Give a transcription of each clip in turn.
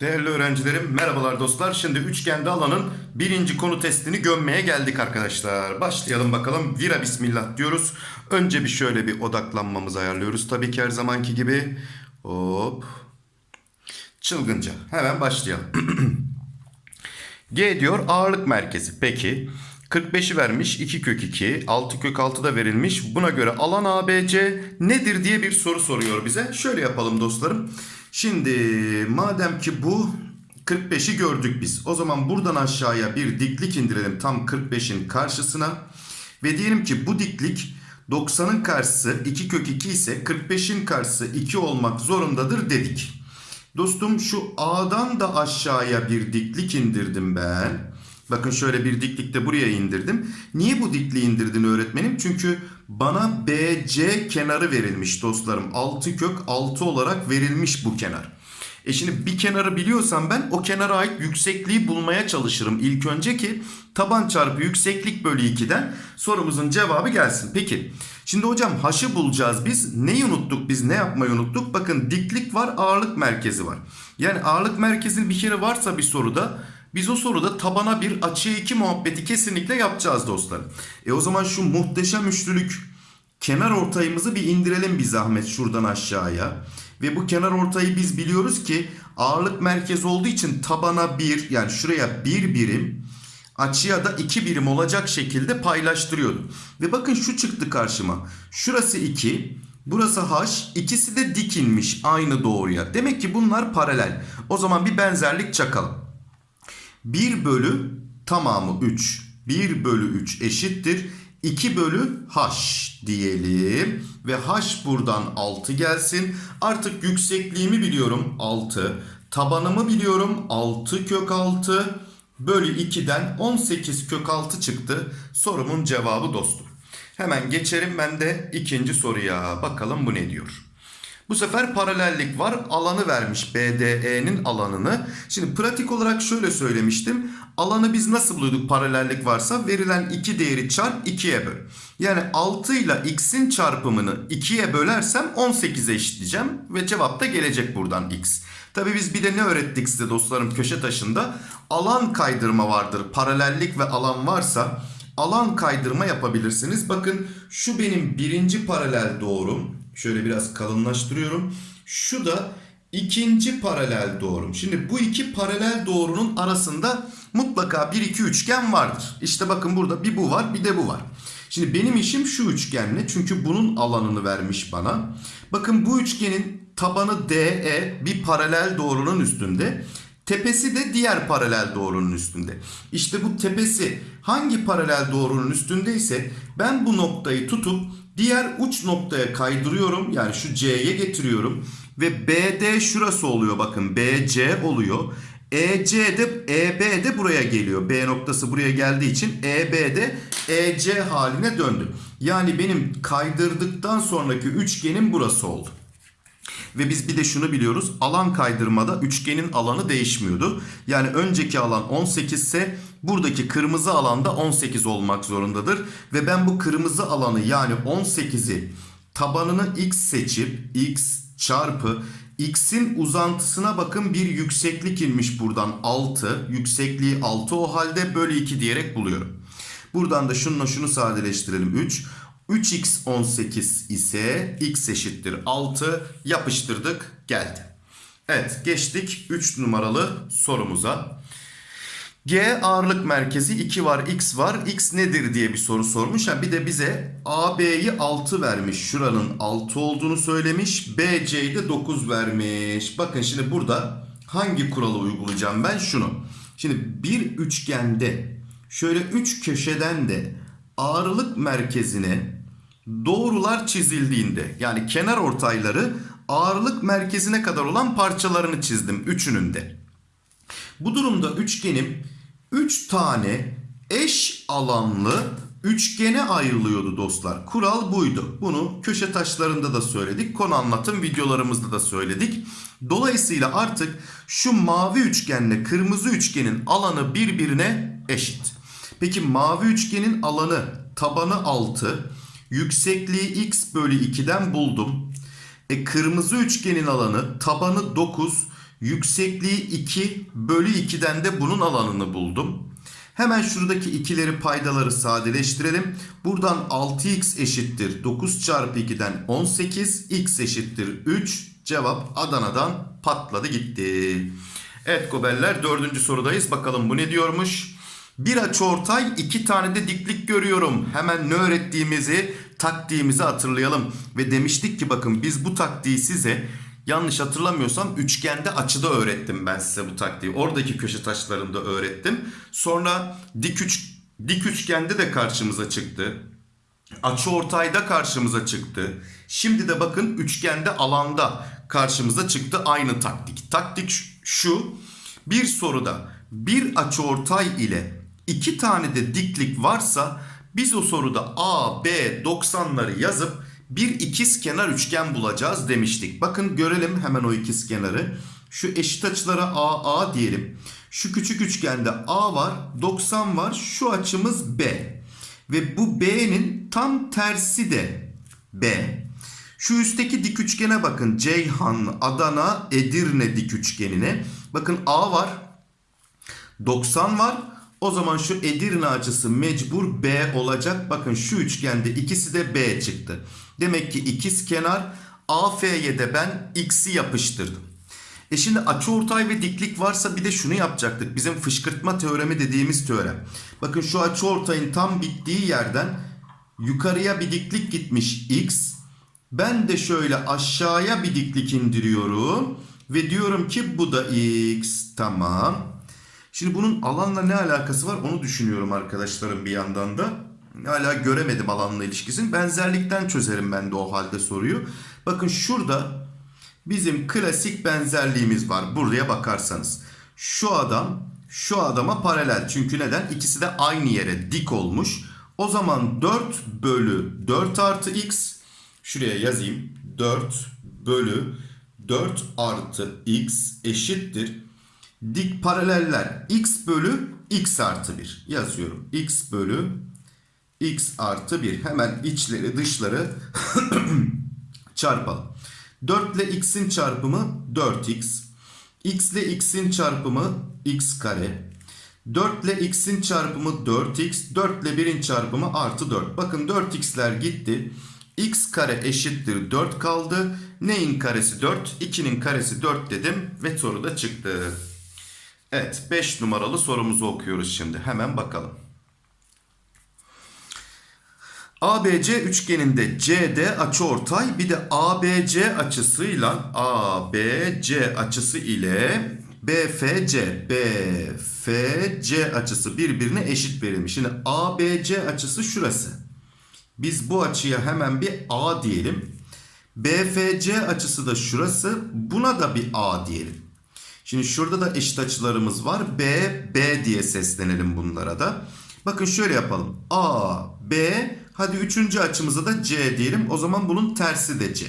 Değerli öğrencilerim, merhabalar dostlar. Şimdi üçgende alanın birinci konu testini gömmeye geldik arkadaşlar. Başlayalım bakalım. Vira bismillah diyoruz. Önce bir şöyle bir odaklanmamızı ayarlıyoruz. Tabii ki her zamanki gibi. Hop. Çılgınca. Hemen başlayalım. G diyor ağırlık merkezi. Peki 45'i vermiş 2 kök 2 6 kök 6 da verilmiş. Buna göre alan ABC nedir diye bir soru soruyor bize. Şöyle yapalım dostlarım. Şimdi madem ki bu 45'i gördük biz. O zaman buradan aşağıya bir diklik indirelim tam 45'in karşısına. Ve diyelim ki bu diklik 90'ın karşısı 2 kök 2 ise 45'in karşısı 2 olmak zorundadır dedik. Dostum şu A'dan da aşağıya bir diklik indirdim ben. Bakın şöyle bir diklik de buraya indirdim. Niye bu dikliği indirdin öğretmenim? Çünkü bana BC kenarı verilmiş dostlarım. 6 kök 6 olarak verilmiş bu kenar. E şimdi bir kenarı biliyorsam ben o kenara ait yüksekliği bulmaya çalışırım ilk önce ki taban çarpı yükseklik bölü 2'den sorumuzun cevabı gelsin. Peki şimdi hocam h'ı bulacağız biz. Neyi unuttuk biz ne yapmayı unuttuk? Bakın diklik var ağırlık merkezi var. Yani ağırlık merkezinin bir kere varsa bir soruda biz o soruda tabana bir açıya 2 muhabbeti kesinlikle yapacağız dostlar. E o zaman şu muhteşem üçlülük kenar ortayımızı bir indirelim bir zahmet şuradan aşağıya. Ve bu kenar ortayı biz biliyoruz ki ağırlık merkezi olduğu için tabana 1 yani şuraya 1 birim açıya da 2 birim olacak şekilde paylaştırıyordu. Ve bakın şu çıktı karşıma. Şurası 2, burası h, ikisi de dikinmiş aynı doğruya. Demek ki bunlar paralel. O zaman bir benzerlik çakalım. 1 bölü tamamı 3. 1 bölü 3 eşittir. 2 bölü h diyelim. Ve h buradan 6 gelsin. Artık yüksekliğimi biliyorum 6. Tabanımı biliyorum 6 kök 6 bölü 2'den 18 kök 6 çıktı. Sorumun cevabı dostum. Hemen geçerim ben de ikinci soruya. Bakalım bu ne diyor. Bu sefer paralellik var. Alanı vermiş BDE'nin alanını. Şimdi pratik olarak şöyle söylemiştim. Alanı biz nasıl buluyorduk paralellik varsa? Verilen 2 değeri çarp 2'ye böl. Yani 6 ile x'in çarpımını 2'ye bölersem 18'e eşitleyeceğim. Ve cevap da gelecek buradan x. Tabi biz bir de ne öğrettik size dostlarım köşe taşında? Alan kaydırma vardır. Paralellik ve alan varsa alan kaydırma yapabilirsiniz. Bakın şu benim birinci paralel doğrum. Şöyle biraz kalınlaştırıyorum. Şu da ikinci paralel doğrum. Şimdi bu iki paralel doğrunun arasında mutlaka bir iki üçgen vardır. İşte bakın burada bir bu var bir de bu var. Şimdi benim işim şu üçgenle çünkü bunun alanını vermiş bana. Bakın bu üçgenin tabanı DE bir paralel doğrunun üstünde. Tepesi de diğer paralel doğrunun üstünde. İşte bu tepesi hangi paralel doğrunun üstündeyse ben bu noktayı tutup diğer uç noktaya kaydırıyorum. Yani şu C'ye getiriyorum. Ve BD şurası oluyor bakın BC oluyor. EC de EB de buraya geliyor. B noktası buraya geldiği için EB de EC haline döndü. Yani benim kaydırdıktan sonraki üçgenim burası oldu. Ve biz bir de şunu biliyoruz. Alan kaydırmada üçgenin alanı değişmiyordu. Yani önceki alan 18 ise buradaki kırmızı alanda 18 olmak zorundadır. Ve ben bu kırmızı alanı yani 18'i tabanını x seçip x çarpı x'in uzantısına bakın bir yükseklik inmiş buradan 6. Yüksekliği 6 o halde bölü 2 diyerek buluyorum. Buradan da şununla şunu sadeleştirelim 3. 3x 18 ise x eşittir 6 yapıştırdık geldi. Evet geçtik 3 numaralı sorumuza. G ağırlık merkezi 2 var x var x nedir diye bir soru sormuş. Ha, bir de bize AB'yi 6 vermiş. Şuranın 6 olduğunu söylemiş. BC'yi de 9 vermiş. Bakın şimdi burada hangi kuralı uygulayacağım ben şunu. Şimdi bir üçgende şöyle 3 köşeden de ağırlık merkezine doğrular çizildiğinde yani kenar ortayları ağırlık merkezine kadar olan parçalarını çizdim üçünün de. Bu durumda üçgenim 3 tane eş alanlı üçgene ayrılıyordu dostlar. Kural buydu. Bunu köşe taşlarında da söyledik. Konu anlatım videolarımızda da söyledik. Dolayısıyla artık şu mavi üçgenle kırmızı üçgenin alanı birbirine eşit. Peki mavi üçgenin alanı tabanı 6, Yüksekliği x bölü 2'den buldum. E, kırmızı üçgenin alanı tabanı 9. Yüksekliği 2 bölü 2'den de bunun alanını buldum. Hemen şuradaki ikileri paydaları sadeleştirelim. Buradan 6x eşittir 9 çarpı 2'den 18. x eşittir 3. Cevap Adana'dan patladı gitti. Evet gobeller dördüncü sorudayız. Bakalım bu ne diyormuş? Bir açıortay iki tane de diklik görüyorum. Hemen ne öğrettiğimizi, taktiğimizi hatırlayalım. Ve demiştik ki bakın biz bu taktiği size yanlış hatırlamıyorsam üçgende açıda öğrettim ben size bu taktiği. Oradaki köşe taşlarında öğrettim. Sonra dik, üç, dik üçgende de karşımıza çıktı. Açı ortayda karşımıza çıktı. Şimdi de bakın üçgende alanda karşımıza çıktı aynı taktik. Taktik şu. Bir soruda bir açı ortay ile iki tane de diklik varsa biz o soruda A, B 90'ları yazıp bir ikiz kenar üçgen bulacağız demiştik. Bakın görelim hemen o ikiz kenarı. Şu eşit açılara A, A diyelim. Şu küçük üçgende A var, 90 var. Şu açımız B. Ve bu B'nin tam tersi de B. Şu üstteki dik üçgene bakın. Ceyhan, Adana, Edirne dik üçgenine. Bakın A var. 90 var. O zaman şu Edirne açısı mecbur B olacak. Bakın şu üçgende ikisi de B çıktı. Demek ki ikiz kenar AF'ye de ben X'i yapıştırdım. E şimdi açıortay ve diklik varsa bir de şunu yapacaktık. Bizim fışkırtma teoremi dediğimiz teorem. Bakın şu açıortayın tam bittiği yerden yukarıya bir diklik gitmiş X. Ben de şöyle aşağıya bir diklik indiriyorum. Ve diyorum ki bu da X. Tamam. Şimdi bunun alanla ne alakası var onu düşünüyorum arkadaşlarım bir yandan da. Hala göremedim alanla ilişkisini. Benzerlikten çözerim ben de o halde soruyu. Bakın şurada bizim klasik benzerliğimiz var. Buraya bakarsanız. Şu adam şu adama paralel. Çünkü neden? İkisi de aynı yere dik olmuş. O zaman 4 bölü 4 artı x. Şuraya yazayım. 4 bölü 4 artı x eşittir. Dik paraleller x bölü x artı 1 yazıyorum. x bölü x artı 1 hemen içleri dışları çarpalım. 4 ile x'in çarpımı 4x. x ile x'in çarpımı x kare. 4 ile x'in çarpımı 4x. 4 ile 1'in çarpımı artı 4. Bakın 4x'ler gitti. x kare eşittir 4 kaldı. Neyin karesi 4? 2'nin karesi 4 dedim ve soru da çıktı. Evet 5 numaralı sorumuzu okuyoruz şimdi. Hemen bakalım. ABC üçgeninde CD açıortay bir de ABC açısıyla ABC açısı ile BFC BFC açısı birbirine eşit verilmiş. Şimdi ABC açısı şurası. Biz bu açıya hemen bir A diyelim. BFC açısı da şurası. Buna da bir A diyelim. Şimdi şurada da eşit açılarımız var. B, B diye seslenelim bunlara da. Bakın şöyle yapalım. A, B, hadi üçüncü açımıza da C diyelim. O zaman bunun tersi de C.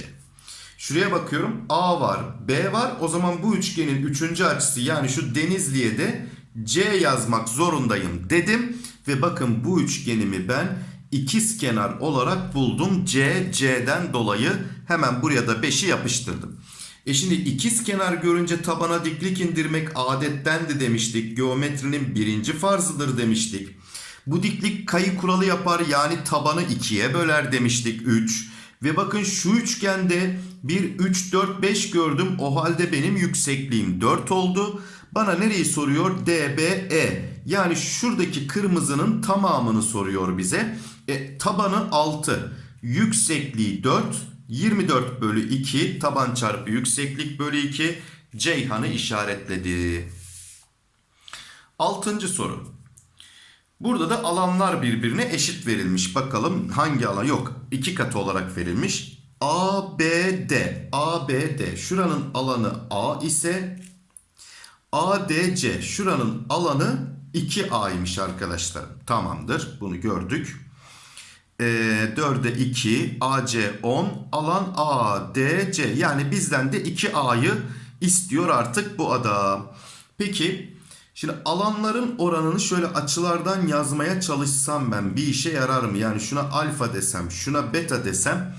Şuraya bakıyorum. A var, B var. O zaman bu üçgenin üçüncü açısı yani şu Denizli'ye de C yazmak zorundayım dedim. Ve bakın bu üçgenimi ben ikiz kenar olarak buldum. C, C'den dolayı hemen buraya da 5'i yapıştırdım. E şimdi ikiz kenar görünce tabana diklik indirmek adettendi demiştik. Geometrinin birinci farzıdır demiştik. Bu diklik kayı kuralı yapar yani tabanı ikiye böler demiştik 3. Ve bakın şu üçgende bir 3, 4, 5 gördüm. O halde benim yüksekliğim 4 oldu. Bana nereyi soruyor? DBE. Yani şuradaki kırmızının tamamını soruyor bize. E, tabanı 6. Yüksekliği 4. 24 bölü 2 taban çarpı yükseklik bölü 2 Ceyhan'ı işaretledi. Altıncı soru. Burada da alanlar birbirine eşit verilmiş. Bakalım hangi alan? Yok. iki katı olarak verilmiş. ABD. ABD. Şuranın alanı A ise ADC. Şuranın alanı 2A'ymış arkadaşlar. Tamamdır. Bunu gördük. E, 4'e 2, AC 10, alan ADC. Yani bizden de 2A'yı istiyor artık bu adam. Peki Şimdi alanların oranını şöyle açılardan yazmaya çalışsam ben bir işe yarar mı? Yani şuna alfa desem, şuna beta desem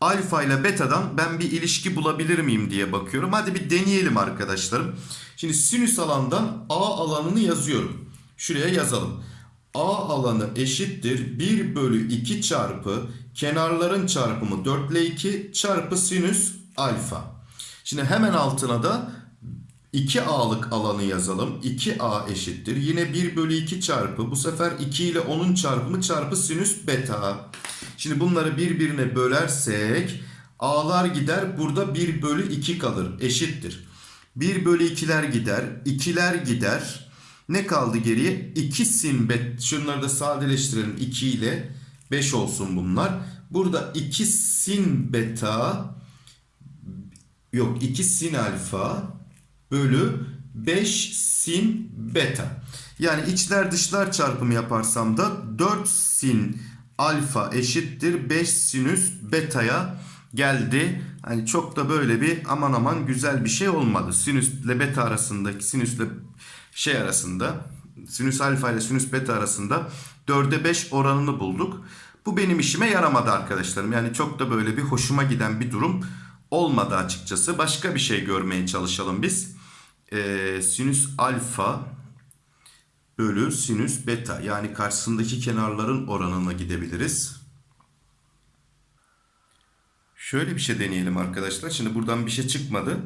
alfa ile betadan ben bir ilişki bulabilir miyim diye bakıyorum. Hadi bir deneyelim arkadaşlarım. Şimdi sinüs alandan A alanını yazıyorum. Şuraya yazalım. A alanı eşittir 1 bölü 2 çarpı kenarların çarpımı 4 ile 2 çarpı sinüs alfa. Şimdi hemen altına da 2A'lık alanı yazalım. 2A eşittir. Yine 1 bölü 2 çarpı bu sefer 2 ile 10'un çarpımı çarpı sinüs beta. Şimdi bunları birbirine bölersek A'lar gider. Burada 1 bölü 2 kalır. Eşittir. 1 bölü 2'ler gider. 2'ler gider. Ne kaldı geriye? 2 sin bet. Şunları da sadeleştirelim. 2 ile 5 olsun bunlar. Burada 2 sin beta yok 2 sin alfa bölü 5 sin beta. Yani içler dışlar çarpımı yaparsam da 4 sin alfa eşittir 5 sinüs beta'ya geldi. Hani çok da böyle bir aman aman güzel bir şey olmadı. Sinüsle beta arasındaki sinüsle şey arasında sinüs alfa ile sinüs beta arasında 4'e 5 oranını bulduk. Bu benim işime yaramadı arkadaşlarım. Yani çok da böyle bir hoşuma giden bir durum olmadı açıkçası. Başka bir şey görmeye çalışalım biz. Ee, sinüs alfa bölü sinüs beta yani karşısındaki kenarların oranına gidebiliriz. Şöyle bir şey deneyelim arkadaşlar. Şimdi buradan bir şey çıkmadı.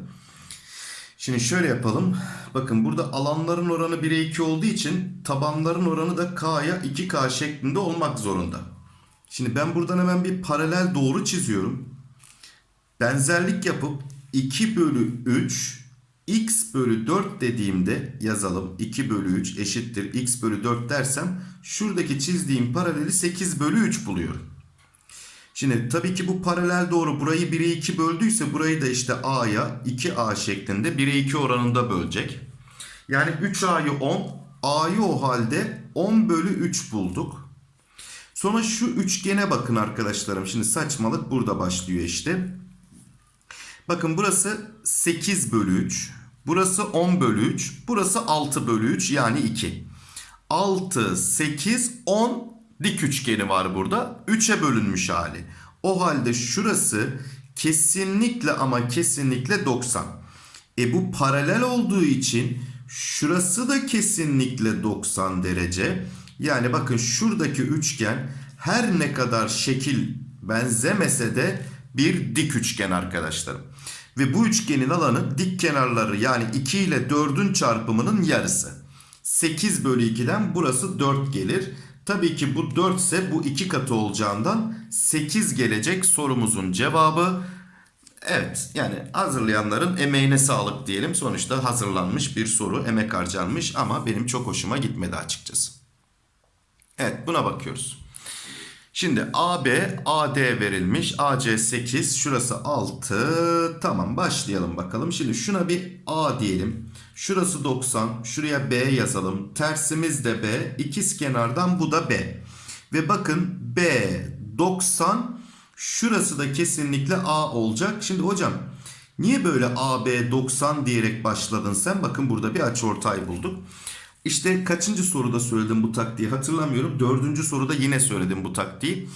Şimdi şöyle yapalım. Bakın burada alanların oranı 1'e 2 olduğu için tabanların oranı da K'ya 2K şeklinde olmak zorunda. Şimdi ben buradan hemen bir paralel doğru çiziyorum. Benzerlik yapıp 2 bölü 3 x bölü 4 dediğimde yazalım. 2 bölü 3 eşittir x bölü 4 dersem şuradaki çizdiğim paraleli 8 bölü 3 buluyorum. Şimdi tabii ki bu paralel doğru burayı 1'e 2 böldüyse burayı da işte a'ya 2a şeklinde 1'e 2 oranında bölecek. Yani 3a'yı 10 a'yı o halde 10 bölü 3 bulduk. Sonra şu üçgene bakın arkadaşlarım. Şimdi saçmalık burada başlıyor işte. Bakın burası 8 bölü 3. Burası 10 bölü 3. Burası 6 bölü 3 yani 2. 6, 8, 10 dik üçgeni var burada. 3'e bölünmüş hali. O halde şurası kesinlikle ama kesinlikle 90. E bu paralel olduğu için şurası da kesinlikle 90 derece. Yani bakın şuradaki üçgen her ne kadar şekil benzemese de bir dik üçgen arkadaşlarım. Ve bu üçgenin alanı dik kenarları yani 2 ile 4'ün çarpımının yarısı. 8 bölü 2'den burası 4 gelir. Tabii ki bu 4 ise bu 2 katı olacağından 8 gelecek sorumuzun cevabı. Evet yani hazırlayanların emeğine sağlık diyelim. Sonuçta hazırlanmış bir soru emek harcanmış ama benim çok hoşuma gitmedi açıkçası. Evet buna bakıyoruz. Şimdi AB, AD verilmiş. AC 8, şurası 6. Tamam başlayalım bakalım. Şimdi şuna bir A diyelim. Şurası 90, şuraya B yazalım. Tersimiz de B, ikiz kenardan bu da B. Ve bakın B 90, şurası da kesinlikle A olacak. Şimdi hocam niye böyle AB 90 diyerek başladın sen? Bakın burada bir açıortay bulduk. İşte kaçıncı soruda söyledim bu taktiği hatırlamıyorum. Dördüncü soruda yine söyledim bu taktiği.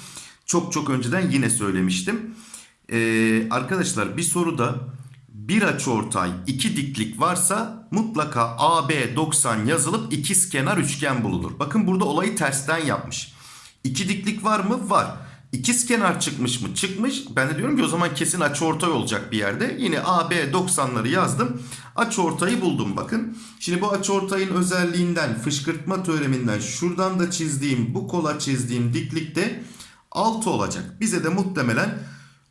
Çok çok önceden yine söylemiştim. Ee, arkadaşlar bir soruda bir açıortay iki diklik varsa mutlaka AB 90 yazılıp ikiz kenar üçgen bulunur. Bakın burada olayı tersten yapmış. İki diklik var mı? Var. İkiz kenar çıkmış mı? Çıkmış. Ben de diyorum ki o zaman kesin açıortay olacak bir yerde. Yine AB 90'ları yazdım. Açıortayı buldum bakın. Şimdi bu açıortayın özelliğinden, fışkırtma teoreminden şuradan da çizdiğim, bu kola çizdiğim diklikte 6 olacak. Bize de muhtemelen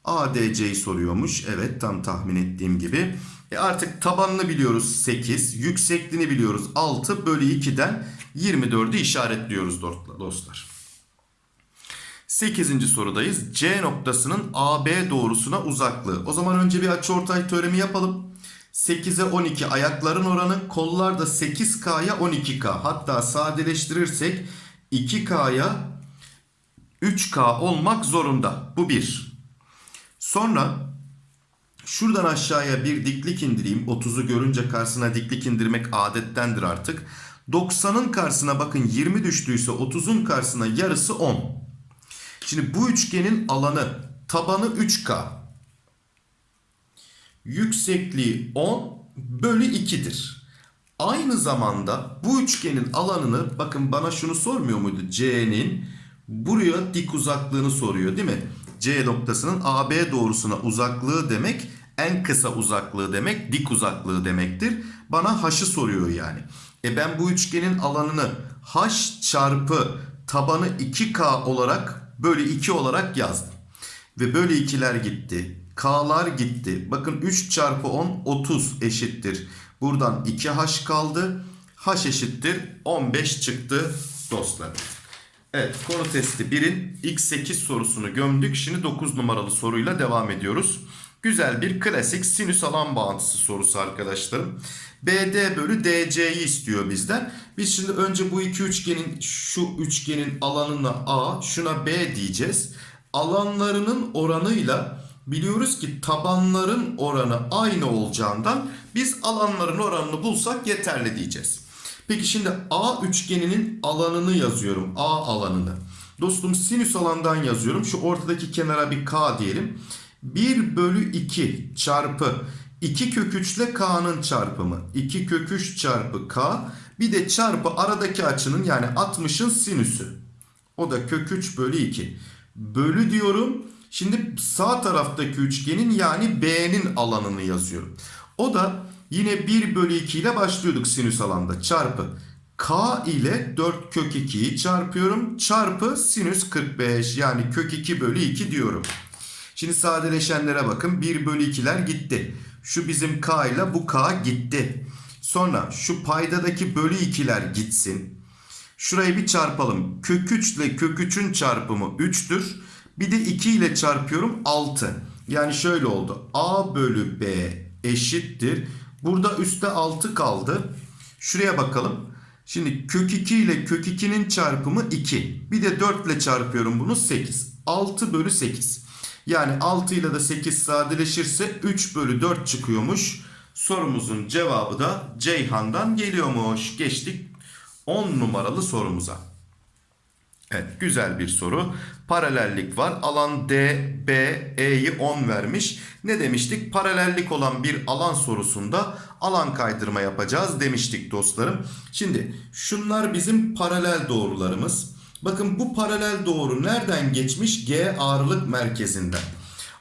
ADC'yi soruyormuş. Evet tam tahmin ettiğim gibi. E artık tabanını biliyoruz 8. Yüksekliğini biliyoruz 6 bölü 2'den 24'ü işaretliyoruz dostlar. 8. sorudayız. C noktasının AB doğrusuna uzaklığı. O zaman önce bir açıortay teoremi yapalım. 8'e 12 ayakların oranı kollar da 8K'ya 12K. Hatta sadeleştirirsek 2K'ya 3K olmak zorunda. Bu bir. Sonra Şuradan aşağıya bir diklik indireyim. 30'u görünce karşısına diklik indirmek adettendir artık. 90'ın karşısına bakın 20 düştüyse 30'un karşısına yarısı 10. Şimdi bu üçgenin alanı tabanı 3K. Yüksekliği 10 bölü 2'dir. Aynı zamanda bu üçgenin alanını bakın bana şunu sormuyor muydu? C'nin buraya dik uzaklığını soruyor değil mi? C noktasının AB doğrusuna uzaklığı demek en kısa uzaklığı demek dik uzaklığı demektir. Bana h'ı soruyor yani. E ben bu üçgenin alanını h çarpı tabanı 2k olarak bölü 2 olarak yazdım. Ve bölü 2'ler gitti. K'lar gitti. Bakın 3 çarpı 10 30 eşittir. Buradan 2h kaldı. h eşittir 15 çıktı dostlar. Evet konu testi 1'in x8 sorusunu gömdük. Şimdi 9 numaralı soruyla devam ediyoruz. Güzel bir klasik sinüs alan bağıntısı sorusu arkadaşlarım. BD bölü DC'yi istiyor bizden. Biz şimdi önce bu iki üçgenin şu üçgenin alanına A şuna B diyeceğiz. Alanlarının oranıyla biliyoruz ki tabanların oranı aynı olacağından biz alanların oranını bulsak yeterli diyeceğiz. Peki şimdi A üçgeninin alanını yazıyorum. A alanını. Dostum sinüs alandan yazıyorum. Şu ortadaki kenara bir K diyelim. 1 bölü 2 çarpı 2 kök 3 ile K'nın çarpımı. 2 kök 3 çarpı K. Bir de çarpı aradaki açının yani 60'ın sinüsü. O da kök 3 bölü 2. Bölü diyorum. Şimdi sağ taraftaki üçgenin yani B'nin alanını yazıyorum. O da yine 1 bölü 2 ile başlıyorduk sinüs alanda. Çarpı K ile 4 kök 2'yi çarpıyorum. Çarpı sinüs 45 yani kök 2 bölü 2 diyorum. Şimdi sadeleşenlere bakın. 1 bölü 2'ler gitti. Şu bizim K ile bu K gitti. Sonra şu paydadaki bölü 2'ler gitsin. Şurayı bir çarpalım. Kök 3 ile kök 3'ün çarpımı 3'tür. Bir de 2 ile çarpıyorum 6. Yani şöyle oldu. A bölü B eşittir. Burada üstte 6 kaldı. Şuraya bakalım. Şimdi kök 2 ile kök 2'nin çarpımı 2. Bir de 4 ile çarpıyorum bunu 8. 6 bölü 8. Yani 6 ile de 8 sadeleşirse 3 bölü 4 çıkıyormuş. Sorumuzun cevabı da Ceyhan'dan geliyormuş. Geçtik 10 numaralı sorumuza. Evet güzel bir soru. Paralellik var. Alan D, B, E'yi 10 vermiş. Ne demiştik? Paralellik olan bir alan sorusunda alan kaydırma yapacağız demiştik dostlarım. Şimdi şunlar bizim paralel doğrularımız. Bakın bu paralel doğru nereden geçmiş? G ağırlık merkezinden.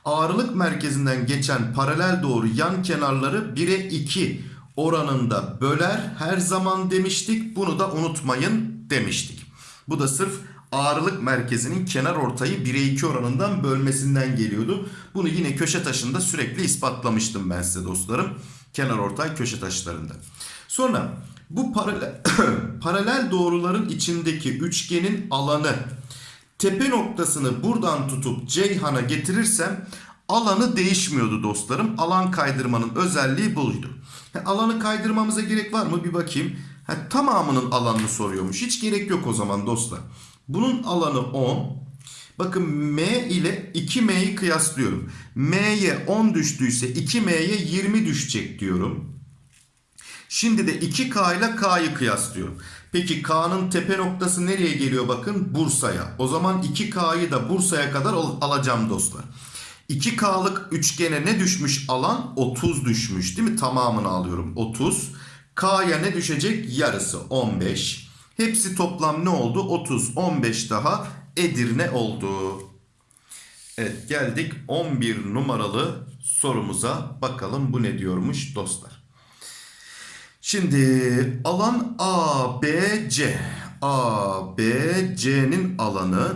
Ağırlık merkezinden geçen paralel doğru yan kenarları 1'e 2 oranında böler her zaman demiştik. Bunu da unutmayın demiştik. Bu da sırf ağırlık merkezinin kenar ortayı 1'e 2 oranından bölmesinden geliyordu. Bunu yine köşe taşında sürekli ispatlamıştım ben size dostlarım. Kenar ortay köşe taşlarında. Sonra bu paralel, paralel doğruların içindeki üçgenin alanı tepe noktasını buradan tutup Ceyhan'a getirirsem alanı değişmiyordu dostlarım. Alan kaydırmanın özelliği buydu. Alanı kaydırmamıza gerek var mı bir bakayım. Ha, tamamının alanını soruyormuş. Hiç gerek yok o zaman dostlar. Bunun alanı 10. Bakın M ile 2M'yi kıyaslıyorum. M'ye 10 düştüyse 2M'ye 20 düşecek diyorum. Şimdi de 2K ile K'yı kıyaslıyorum. Peki K'nın tepe noktası nereye geliyor bakın? Bursa'ya. O zaman 2K'yı da Bursa'ya kadar al alacağım dostlar. 2K'lık üçgene ne düşmüş alan? 30 düşmüş değil mi? Tamamını alıyorum 30. K'ya ne düşecek? Yarısı 15. Hepsi toplam ne oldu? 30, 15 daha Edirne oldu. Evet geldik 11 numaralı sorumuza. Bakalım bu ne diyormuş dostlar. Şimdi alan ABC. ABC'nin alanı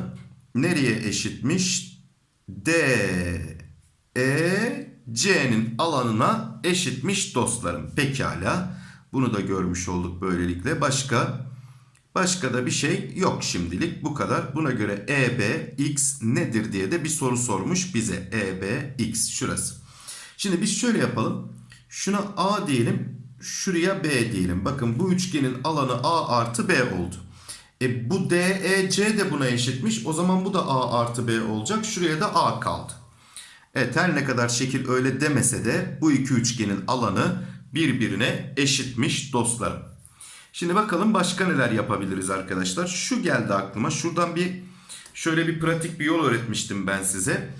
nereye eşitmiş? D E C'nin alanına eşitmiş dostlarım. Pekala. Bunu da görmüş olduk böylelikle. Başka başka da bir şey yok şimdilik. Bu kadar. Buna göre EB X nedir diye de bir soru sormuş bize. EB X şurası. Şimdi biz şöyle yapalım. Şuna A diyelim. Şuraya B diyelim. Bakın bu üçgenin alanı A artı B oldu. E bu DEC de buna eşitmiş. O zaman bu da A artı B olacak. Şuraya da A kaldı. Evet her ne kadar şekil öyle demese de bu iki üçgenin alanı birbirine eşitmiş dostlarım. Şimdi bakalım başka neler yapabiliriz arkadaşlar. Şu geldi aklıma. Şuradan bir şöyle bir pratik bir yol öğretmiştim ben size.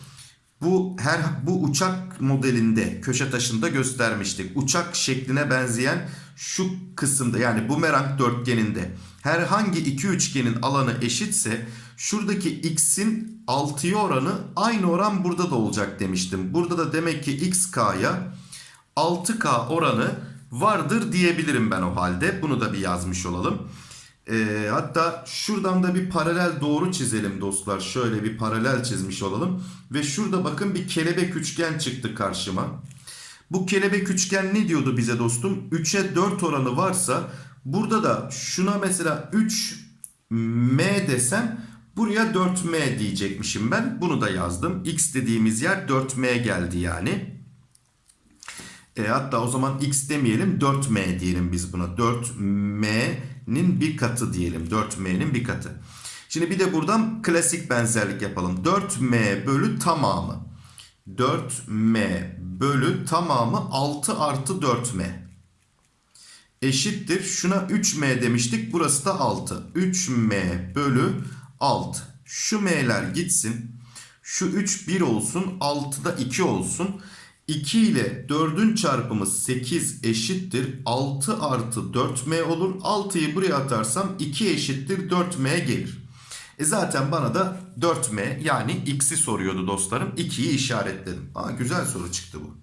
Bu her bu uçak modelinde köşe taşında göstermiştik. Uçak şekline benzeyen şu kısımda yani bumerang dörtgeninde herhangi iki üçgenin alanı eşitse şuradaki x'in 6'ya oranı aynı oran burada da olacak demiştim. Burada da demek ki xk'ya 6k oranı vardır diyebilirim ben o halde. Bunu da bir yazmış olalım. Ee, hatta şuradan da bir paralel doğru çizelim dostlar. Şöyle bir paralel çizmiş olalım. Ve şurada bakın bir kelebek üçgen çıktı karşıma. Bu kelebek üçgen ne diyordu bize dostum? 3'e 4 oranı varsa burada da şuna mesela 3m desem buraya 4m diyecekmişim ben. Bunu da yazdım. x dediğimiz yer 4m geldi yani. E, hatta o zaman x demeyelim 4m diyelim biz buna. 4m'nin bir katı diyelim. 4m'nin bir katı. Şimdi bir de buradan klasik benzerlik yapalım. 4m bölü tamamı. 4m bölü tamamı 6 artı 4m. Eşittir. Şuna 3m demiştik. Burası da 6. 3m bölü 6. Şu m'ler gitsin. Şu 3 1 olsun. 6 da 2 olsun. 2 ile 4'ün çarpımı 8 eşittir. 6 artı 4m olur. 6'yı buraya atarsam 2 eşittir 4m gelir. E zaten bana da 4m yani x'i soruyordu dostlarım. 2'yi işaretledim. Aa, güzel soru çıktı bu.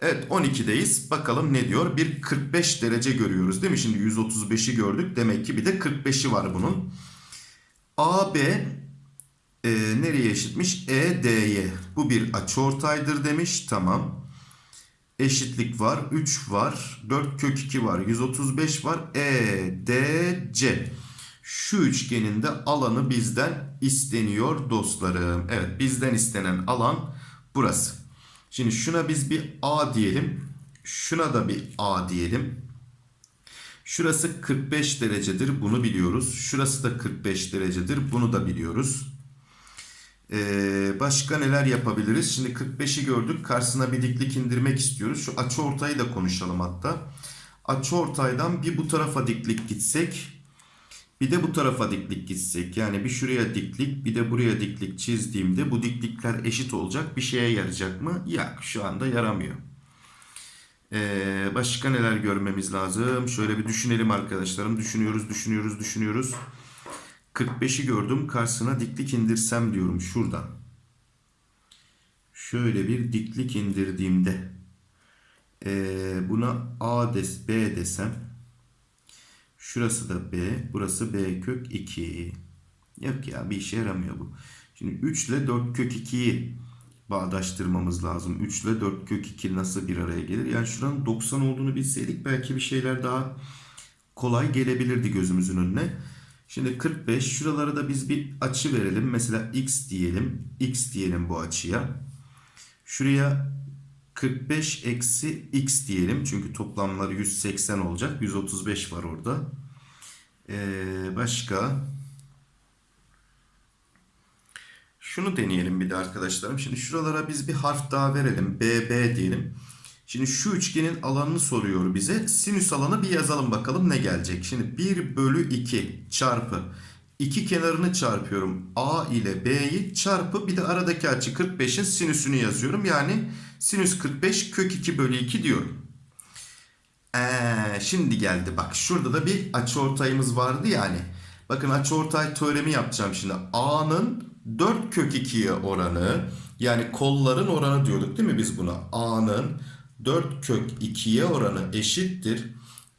Evet 12'deyiz. Bakalım ne diyor? Bir 45 derece görüyoruz değil mi? Şimdi 135'i gördük. Demek ki bir de 45'i var bunun. AB e, nereye eşitmiş? ED'ye. Bu bir açıortaydır demiş. Tamam. Eşitlik var. 3 var. 4 kök 2 var. 135 var. EDC. Şu üçgenin de alanı bizden isteniyor dostlarım. Evet bizden istenen alan burası. Şimdi şuna biz bir A diyelim. Şuna da bir A diyelim. Şurası 45 derecedir. Bunu biliyoruz. Şurası da 45 derecedir. Bunu da biliyoruz. Ee, başka neler yapabiliriz? Şimdi 45'i gördük. Karşısına bir diklik indirmek istiyoruz. Şu açı ortayı da konuşalım hatta. Açı ortaydan bir bu tarafa diklik gitsek. Bir de bu tarafa diklik gitsek. Yani bir şuraya diklik bir de buraya diklik çizdiğimde bu diklikler eşit olacak. Bir şeye yarayacak mı? Yok şu anda yaramıyor. Ee, başka neler görmemiz lazım? Şöyle bir düşünelim arkadaşlarım. Düşünüyoruz, düşünüyoruz, düşünüyoruz. 45'i gördüm. Karşısına diklik indirsem diyorum şuradan. Şöyle bir diklik indirdiğimde ee, buna A des, B desem şurası da B, burası B kök 2. Yok ya bir işe yaramıyor bu. Şimdi 3 ile 4 kök 2'yi bağdaştırmamız lazım. 3 ile 4 kök 2 nasıl bir araya gelir? Yani şuranın 90 olduğunu bilseydik belki bir şeyler daha kolay gelebilirdi gözümüzün önüne. Şimdi 45 şuralara da biz bir açı verelim. Mesela x diyelim. x diyelim bu açıya. Şuraya 45 eksi x diyelim. Çünkü toplamları 180 olacak. 135 var orada. Ee, başka? Şunu deneyelim bir de arkadaşlarım. Şimdi şuralara biz bir harf daha verelim. BB diyelim. Şimdi şu üçgenin alanını soruyor bize. Sinüs alanı bir yazalım bakalım ne gelecek. Şimdi 1 bölü 2 çarpı. iki kenarını çarpıyorum. A ile B'yi çarpı bir de aradaki açı 45'in sinüsünü yazıyorum. Yani sinüs 45 kök 2 bölü 2 diyorum. Ee, şimdi geldi bak şurada da bir açıortayımız vardı yani. Bakın açıortay teoremi yapacağım şimdi. A'nın 4 kök 2'ye oranı yani kolların oranı diyorduk değil mi biz buna? A'nın 4 kök 2'ye oranı eşittir.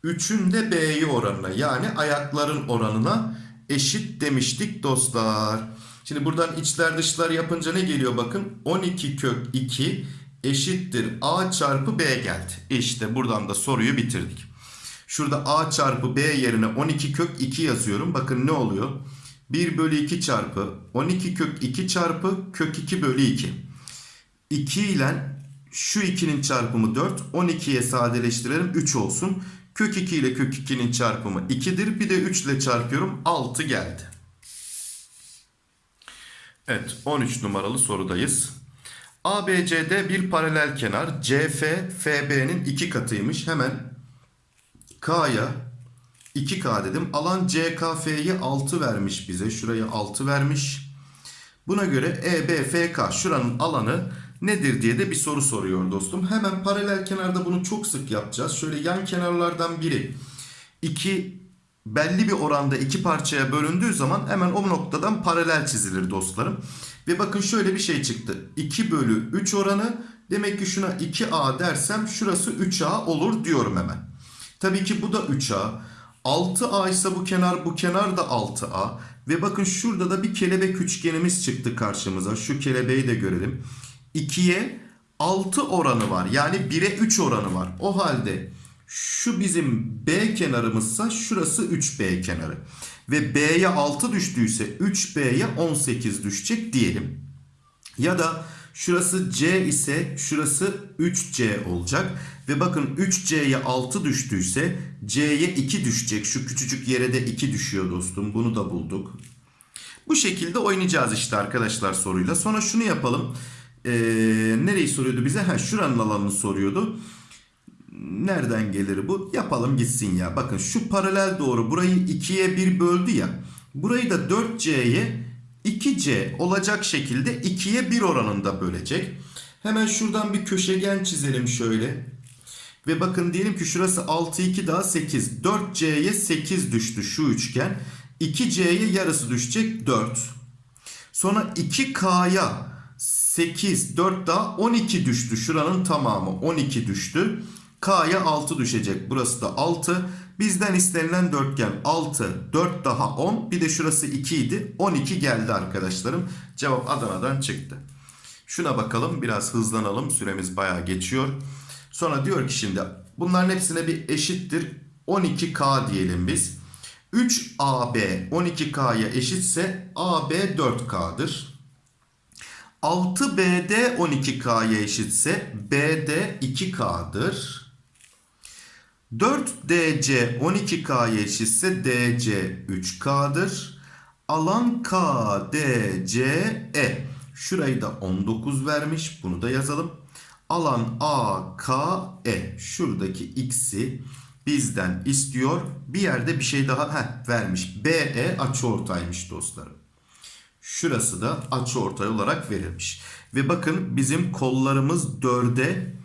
3'ün de B'ye oranına yani ayakların oranına eşit demiştik dostlar. Şimdi buradan içler dışlar yapınca ne geliyor bakın. 12 kök 2 eşittir A çarpı B geldi. İşte buradan da soruyu bitirdik. Şurada A çarpı B yerine 12 kök 2 yazıyorum. Bakın ne oluyor? 1 bölü 2 çarpı 12 kök 2 çarpı kök 2 bölü 2. 2 ile şu 2'nin çarpımı 4. 12'ye sadeleştirelim 3 olsun. Kök 2 ile kök 2'nin çarpımı 2'dir. Bir de 3 ile çarpıyorum 6 geldi. Evet 13 numaralı sorudayız. ABCD bir paralel kenar. CF FB'nin iki katıymış. Hemen K'ya 2K dedim. Alan CKF'yi 6 vermiş bize. Şuraya 6 vermiş. Buna göre EBFK şuranın alanı nedir diye de bir soru soruyor dostum. Hemen paralel kenarda bunu çok sık yapacağız. Şöyle yan kenarlardan biri iki belli bir oranda iki parçaya bölündüğü zaman hemen o noktadan paralel çizilir dostlarım. Ve bakın şöyle bir şey çıktı. 2 bölü 3 oranı demek ki şuna 2A dersem şurası 3A olur diyorum hemen. Tabii ki bu da 3A. 6A ise bu kenar bu kenar da 6A. Ve bakın şurada da bir kelebek üçgenimiz çıktı karşımıza. Şu kelebeği de görelim. 2'ye 6 oranı var. Yani 1'e 3 oranı var. O halde şu bizim B kenarımızsa şurası 3B kenarı. Ve B'ye 6 düştüyse 3B'ye 18 düşecek diyelim. Ya da şurası C ise şurası 3C olacak. Ve bakın 3C'ye 6 düştüyse C'ye 2 düşecek. Şu küçücük yere de 2 düşüyor dostum. Bunu da bulduk. Bu şekilde oynayacağız işte arkadaşlar soruyla. Sonra şunu yapalım. Ee, nereyi soruyordu bize? Ha şuranın alanını soruyordu. Nereden gelir bu? Yapalım gitsin ya. Bakın şu paralel doğru burayı 2'ye 1 böldü ya. Burayı da 4C'ye 2C olacak şekilde 2'ye 1 oranında bölecek. Hemen şuradan bir köşegen çizelim şöyle. Ve bakın diyelim ki şurası 6 2 daha 8. 4C'ye 8 düştü şu üçgen. 2C'ye yarısı düşecek 4. Sonra 2K'ya 8 4 daha 12 düştü. Şuranın tamamı 12 düştü. K'ya 6 düşecek. Burası da 6. Bizden istenilen dörtgen 6, 4 daha 10. Bir de şurası 2 idi. 12 geldi arkadaşlarım. Cevap Adana'dan çıktı. Şuna bakalım biraz hızlanalım. Süremiz bayağı geçiyor. Sonra diyor ki şimdi bunların hepsine bir eşittir 12K diyelim biz. 3AB 12K'ya eşitse AB 4K'dır. 6BD 12K'ya eşitse BD 2K'dır. 4DC 12K'ya eşitse DC 3K'dır. Alan KDCE. Şurayı da 19 vermiş. Bunu da yazalım. Alan AKE. Şuradaki x'i bizden istiyor. Bir yerde bir şey daha heh, vermiş. BE açıortaymış dostlarım. Şurası da açıortay olarak verilmiş. Ve bakın bizim kollarımız 4'e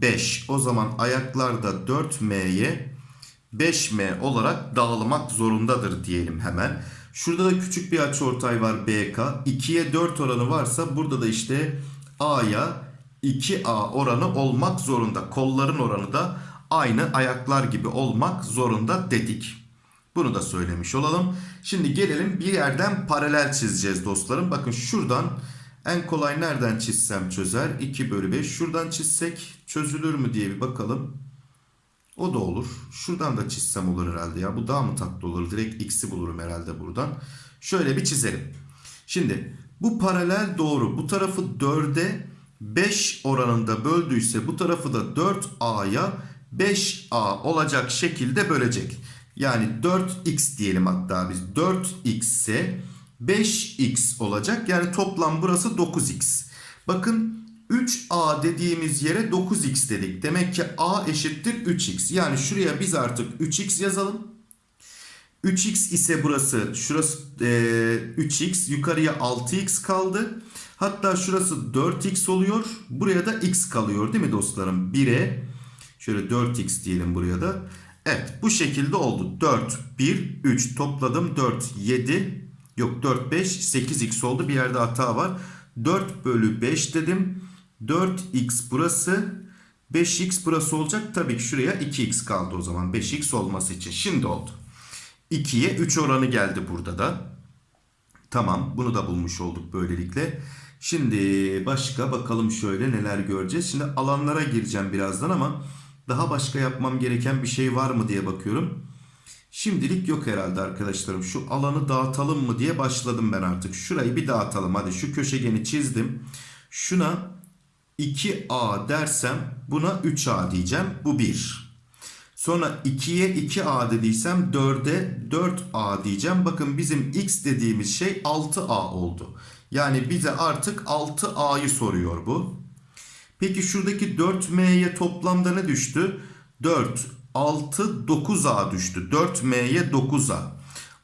5. O zaman ayaklar da 4M'ye 5M olarak dağılmak zorundadır diyelim hemen. Şurada da küçük bir açıortay var BK. 2'ye 4 oranı varsa burada da işte A'ya 2A oranı olmak zorunda. Kolların oranı da aynı ayaklar gibi olmak zorunda dedik. Bunu da söylemiş olalım. Şimdi gelelim bir yerden paralel çizeceğiz dostlarım. Bakın şuradan en kolay nereden çizsem çözer. 2 bölü 5. Şuradan çizsek çözülür mü diye bir bakalım. O da olur. Şuradan da çizsem olur herhalde ya. Bu daha mı tatlı olur? Direkt x'i bulurum herhalde buradan. Şöyle bir çizelim. Şimdi bu paralel doğru. Bu tarafı 4'e 5 oranında böldüyse bu tarafı da 4a'ya 5a olacak şekilde bölecek. Yani 4x diyelim hatta biz. 4x ise 5x olacak. Yani toplam burası 9x. Bakın 3a dediğimiz yere 9x dedik. Demek ki a eşittir 3x. Yani şuraya biz artık 3x yazalım. 3x ise burası şurası e, 3x yukarıya 6x kaldı. Hatta şurası 4x oluyor. Buraya da x kalıyor değil mi dostlarım? 1'e şöyle 4x diyelim buraya da. Evet bu şekilde oldu. 4, 1, 3 topladım. 4, 7 yok 4, 5, 8x oldu. Bir yerde hata var. 4 bölü 5 dedim. 4x burası. 5x burası olacak. Tabii ki şuraya 2x kaldı o zaman. 5x olması için. Şimdi oldu. 2'ye 3 oranı geldi burada da. Tamam bunu da bulmuş olduk böylelikle. Şimdi başka bakalım şöyle neler göreceğiz. Şimdi alanlara gireceğim birazdan ama daha başka yapmam gereken bir şey var mı diye bakıyorum. Şimdilik yok herhalde arkadaşlarım. Şu alanı dağıtalım mı diye başladım ben artık. Şurayı bir dağıtalım. Hadi şu köşegeni çizdim. Şuna 2A dersem buna 3A diyeceğim. Bu 1. Sonra 2'ye 2A dediysem 4'e 4A diyeceğim. Bakın bizim x dediğimiz şey 6A oldu. Yani bize artık 6A'yı soruyor bu. Peki şuradaki 4m'ye toplamda ne düştü? 4, 6, 9a düştü. 4m'ye 9a.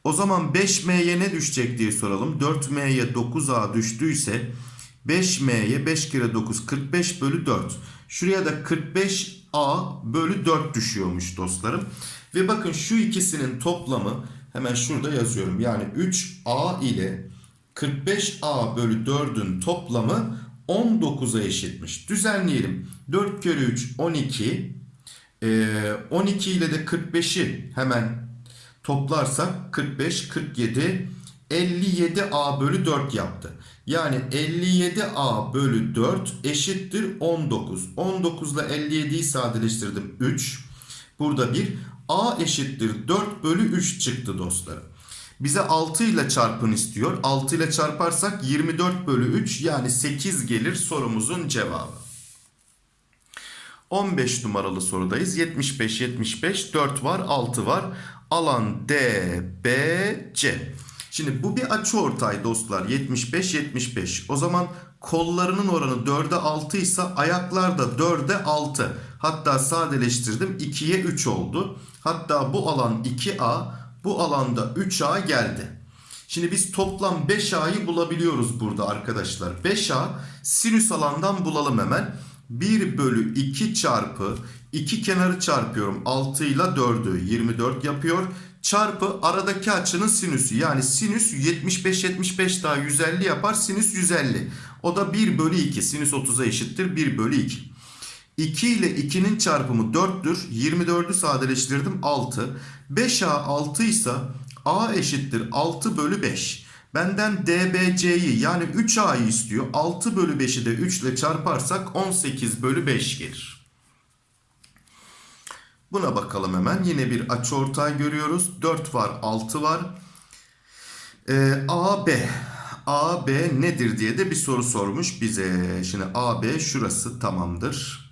O zaman 5m'ye ne düşecek diye soralım. 4m'ye 9a düştüyse 5m'ye 5 kere 9 45 bölü 4. Şuraya da 45a bölü 4 düşüyormuş dostlarım. Ve bakın şu ikisinin toplamı hemen şurada yazıyorum. Yani 3a ile 45a bölü 4'ün toplamı 19'a eşitmiş. Düzenleyelim. 4 kere 3 12. Ee, 12 ile de 45'i hemen toplarsak 45, 47, 57a bölü 4 yaptı. Yani 57a bölü 4 eşittir 19. 19 ile 57'yi sadeleştirdim 3. Burada bir a eşittir 4 bölü 3 çıktı dostlarım. Bize 6 ile çarpın istiyor. 6 ile çarparsak 24 bölü 3 yani 8 gelir sorumuzun cevabı. 15 numaralı sorudayız. 75, 75, 4 var, 6 var. Alan D, B, C. Şimdi bu bir açıortay dostlar. 75, 75. O zaman kollarının oranı 4'e 6 ise ayaklar da 4'e 6. Hatta sadeleştirdim 2'ye 3 oldu. Hatta bu alan 2A, bu alanda 3A geldi. Şimdi biz toplam 5A'yı bulabiliyoruz burada arkadaşlar. 5A sinüs alandan bulalım hemen. 1 bölü 2 çarpı 2 kenarı çarpıyorum. 6 ile 4'ü 24 yapıyor. Çarpı aradaki açının sinüsü. Yani sinüs 75 75 daha 150 yapar. Sinüs 150. O da 1 bölü 2. Sinüs 30'a eşittir. 1 bölü 2. 2 ile 2'nin çarpımı 4'tür. 24'ü sadeleştirdim 6. 5A 6 ise A eşittir 6 bölü 5. Benden DBC'yi yani 3A'yı istiyor. 6 bölü 5'i de 3 ile çarparsak 18 bölü 5 gelir. Buna bakalım hemen. Yine bir açıortay görüyoruz. 4 var 6 var. Ee, AB. AB nedir diye de bir soru sormuş bize. Şimdi AB şurası tamamdır.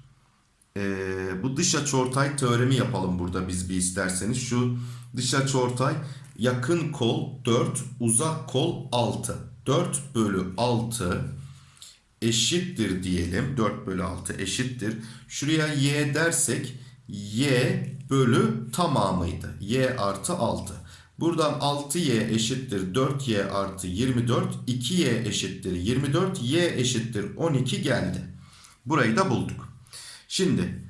Ee, bu dış açıortay teoremi yapalım burada biz bir isterseniz. Şu dış açıortay yakın kol 4, uzak kol 6. 4 bölü 6 eşittir diyelim. 4 bölü 6 eşittir. Şuraya y dersek y bölü tamamıydı. y artı 6. Buradan 6y eşittir 4y artı 24. 2y eşittir 24. y eşittir 12 geldi. Burayı da bulduk. Şimdi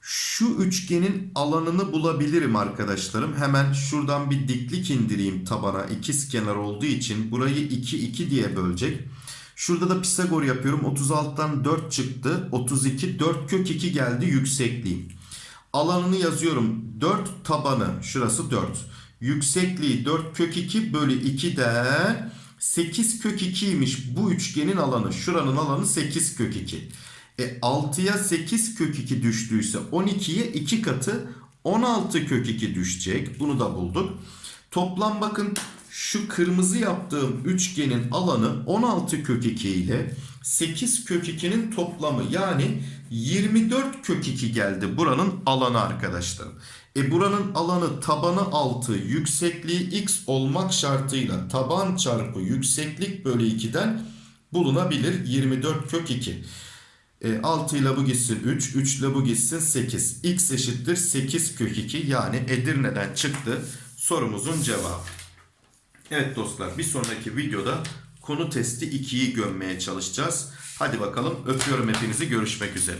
şu üçgenin alanını bulabilirim arkadaşlarım. Hemen şuradan bir diklik indireyim tabana. İkiz kenar olduğu için burayı 2 2 diye bölecek. Şurada da Pisagor yapıyorum. 36'dan 4 çıktı. 32 4 kök 2 geldi yüksekliğim. Alanını yazıyorum. 4 tabanı şurası 4. Yüksekliği 4 kök 2 bölü 2 de 8 kök 2'ymiş bu üçgenin alanı. Şuranın alanı 8 kök 2. E 6'ya 8 kök 2 düştüyse 12'ye 2 katı 16 kök 2 düşecek. Bunu da bulduk. Toplam bakın şu kırmızı yaptığım üçgenin alanı 16 kök 2 ile 8 kök 2'nin toplamı yani 24 kök 2 geldi buranın alanı arkadaşlarım. E buranın alanı tabanı 6 yüksekliği x olmak şartıyla taban çarpı yükseklik bölü 2'den bulunabilir 24 kök 2. E, 6 ile bu gitsin 3, 3 ile bu gitsin 8. X eşittir 8 kök 2 yani Edirne'den çıktı sorumuzun cevabı. Evet dostlar bir sonraki videoda konu testi 2'yi gömmeye çalışacağız. Hadi bakalım öpüyorum hepinizi görüşmek üzere.